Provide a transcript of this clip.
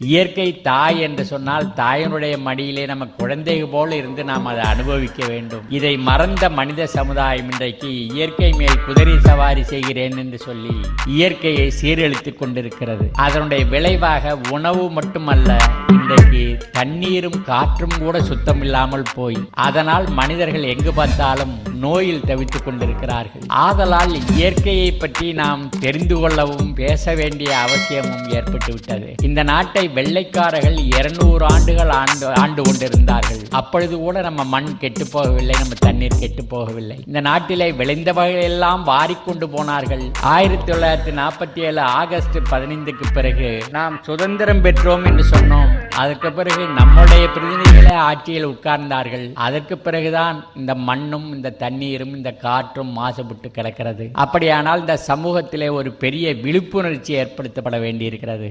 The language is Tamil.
இயற்கை தாய் என்று சொன்னால் தாயினுடைய மடியிலே நம்ம குழந்தை போல இருந்து நாம் அதை அனுபவிக்க வேண்டும். இதை மறந்த மனித சமுதாயம் இன்றைக்கு இயற்கை மேல் குதிரை சவாரி செய்கிறேன் என்று சொல்லி இயற்கையை சீரழித்துக் கொண்டிருக்கிறது. அதனுடைய விளைவாக உணவு மட்டுமல்ல இன்றைக்கு தண்ணீரும் காற்றும் கூட சுத்தம் இல்லாமல் போய் அதனால் மனிதர்கள் எங்கு பார்த்தாலும் நோயில் தவித்துக் கொண்டிருக்கிறார்கள். ஆதலால் இயற்கையை பற்றி நாம் தெரிந்து கொள்ளவும் பேச வேண்டிய அவசியமும் ஏற்பட்டுவிட்டது இந்த நாட்டை வெள்ளைக்காரர்கள் இருநூறு ஆண்டுகள் ஆண்டு ஆண்டு கொண்டிருந்தார்கள். அப்பொழுது கூட நம்ம மண் கெட்டு போகவில்லை நம்ம தண்ணீர் கெட்டு போகவில்லை. இந்த நாட்டிலே விளைந்தவர்களெல்லாம் வாரிக்கொண்டு போனார்கள். ஆயிரத்தி தொள்ளாயிரத்தி நாற்பத்தி ஏழு ஆகஸ்ட் பதினைந்துக்கு பிறகு நாம் சுதந்திரம் பெற்றோம் என்று சொன்னோம். அதற்கு பிறகு நம்முடைய பிரதிநிதிகளே ஆட்சியில் உட்கார்ந்தார்கள். அதற்கு பிறகுதான் இந்த மண்ணும் இந்த தண்ணீரும் இந்த காற்றும் மாசுபட்டு கிடக்கிறது. அப்படியானால் இந்த சமூகத்திலே ஒரு பெரிய விழிப்புணர்ச்சி ஏற்படுத்தப்பட வேண்டியிருக்கிறது.